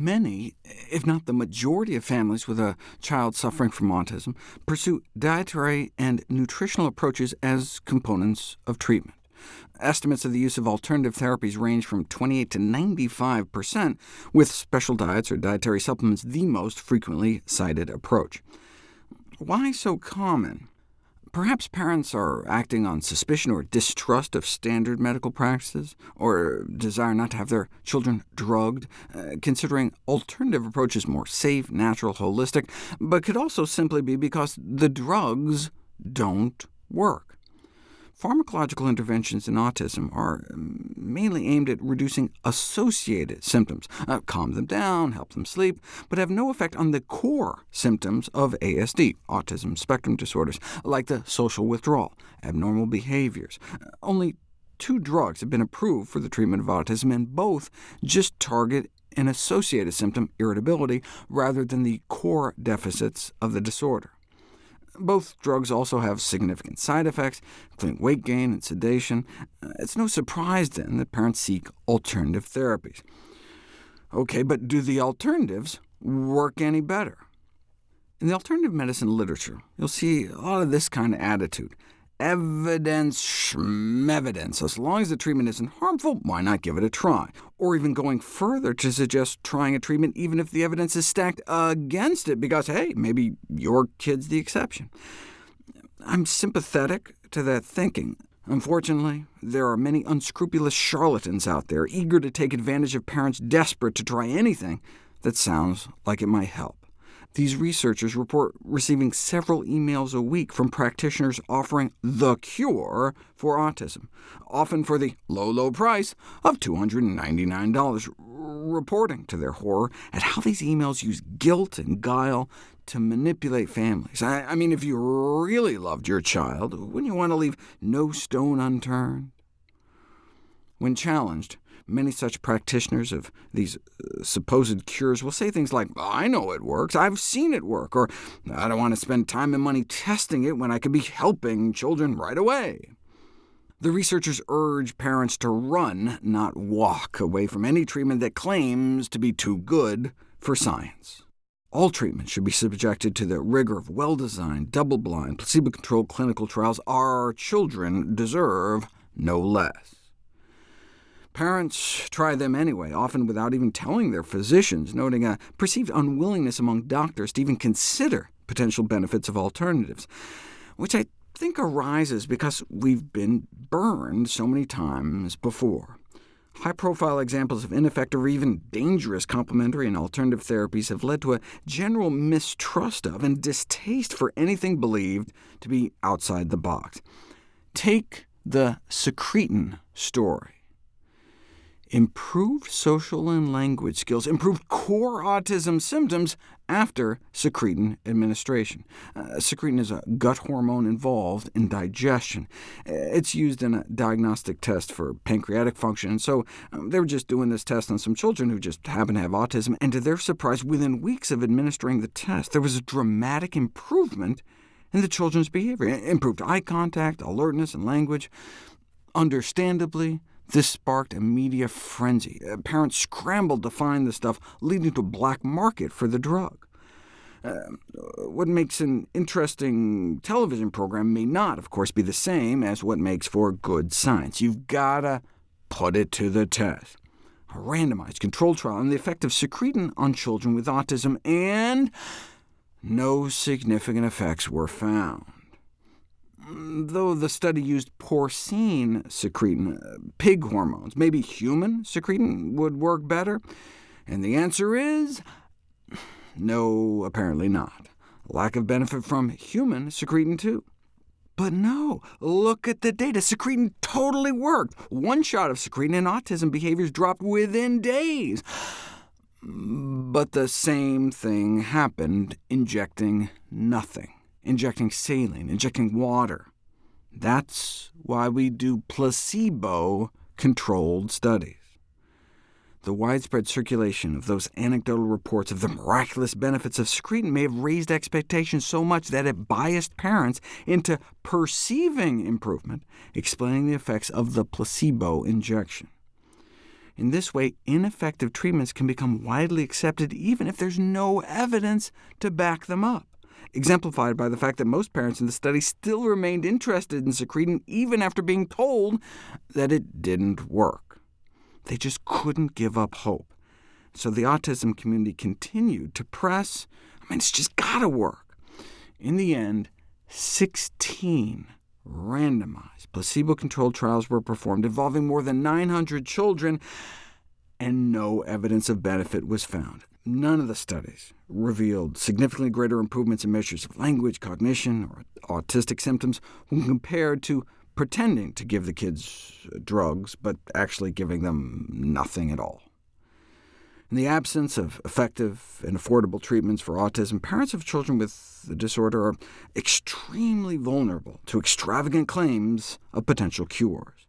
Many, if not the majority of families with a child suffering from autism, pursue dietary and nutritional approaches as components of treatment. Estimates of the use of alternative therapies range from 28 to 95 percent, with special diets or dietary supplements the most frequently cited approach. Why so common? Perhaps parents are acting on suspicion or distrust of standard medical practices, or desire not to have their children drugged, uh, considering alternative approaches more safe, natural, holistic, but could also simply be because the drugs don't work. Pharmacological interventions in autism are um, mainly aimed at reducing associated symptoms, uh, calm them down, help them sleep, but have no effect on the core symptoms of ASD, autism spectrum disorders, like the social withdrawal, abnormal behaviors. Uh, only two drugs have been approved for the treatment of autism, and both just target an associated symptom, irritability, rather than the core deficits of the disorder. Both drugs also have significant side effects, including weight gain and sedation. Uh, it's no surprise, then, that parents seek alternative therapies. OK, but do the alternatives work any better? In the alternative medicine literature, you'll see a lot of this kind of attitude evidence schmevidence. As long as the treatment isn't harmful, why not give it a try? Or even going further to suggest trying a treatment even if the evidence is stacked against it, because, hey, maybe your kid's the exception. I'm sympathetic to that thinking. Unfortunately, there are many unscrupulous charlatans out there, eager to take advantage of parents desperate to try anything that sounds like it might help. These researchers report receiving several emails a week from practitioners offering the cure for autism, often for the low, low price of $299, reporting to their horror at how these emails use guilt and guile to manipulate families. I, I mean, if you really loved your child, wouldn't you want to leave no stone unturned? When challenged, Many such practitioners of these uh, supposed cures will say things like, I know it works, I've seen it work, or I don't want to spend time and money testing it when I could be helping children right away. The researchers urge parents to run, not walk, away from any treatment that claims to be too good for science. All treatments should be subjected to the rigor of well-designed, double-blind, placebo-controlled clinical trials. Our children deserve no less. Parents try them anyway, often without even telling their physicians, noting a perceived unwillingness among doctors to even consider potential benefits of alternatives, which I think arises because we've been burned so many times before. High-profile examples of ineffective or even dangerous complementary and alternative therapies have led to a general mistrust of and distaste for anything believed to be outside the box. Take the secretin story improved social and language skills, improved core autism symptoms after secretin administration. Uh, secretin is a gut hormone involved in digestion. Uh, it's used in a diagnostic test for pancreatic function, so um, they were just doing this test on some children who just happen to have autism, and to their surprise, within weeks of administering the test, there was a dramatic improvement in the children's behavior, improved eye contact, alertness, and language. Understandably, this sparked a media frenzy. Uh, parents scrambled to find the stuff, leading to a black market for the drug. Uh, what makes an interesting television program may not, of course, be the same as what makes for good science. You've got to put it to the test. A randomized controlled trial on the effect of secretin on children with autism, and no significant effects were found though the study used porcine secretin, uh, pig hormones. Maybe human secretin would work better? And the answer is no, apparently not. Lack of benefit from human secretin, too. But no, look at the data. Secretin totally worked. One shot of secretin and autism behaviors dropped within days. But the same thing happened, injecting nothing injecting saline, injecting water. That's why we do placebo-controlled studies. The widespread circulation of those anecdotal reports of the miraculous benefits of secretin may have raised expectations so much that it biased parents into perceiving improvement, explaining the effects of the placebo injection. In this way, ineffective treatments can become widely accepted even if there's no evidence to back them up, exemplified by the fact that most parents in the study still remained interested in secretin even after being told that it didn't work. They just couldn't give up hope. So the autism community continued to press, I mean, it's just got to work. In the end, 16 randomized, placebo-controlled trials were performed involving more than 900 children, and no evidence of benefit was found. None of the studies revealed significantly greater improvements in measures of language, cognition, or autistic symptoms when compared to pretending to give the kids drugs, but actually giving them nothing at all. In the absence of effective and affordable treatments for autism, parents of children with the disorder are extremely vulnerable to extravagant claims of potential cures.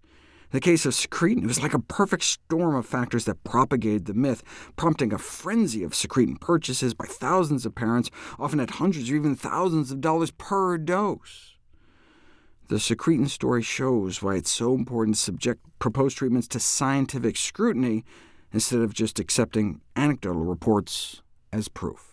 In the case of secretin, it was like a perfect storm of factors that propagated the myth, prompting a frenzy of secretin purchases by thousands of parents, often at hundreds or even thousands of dollars per dose. The secretin story shows why it's so important to subject proposed treatments to scientific scrutiny instead of just accepting anecdotal reports as proof.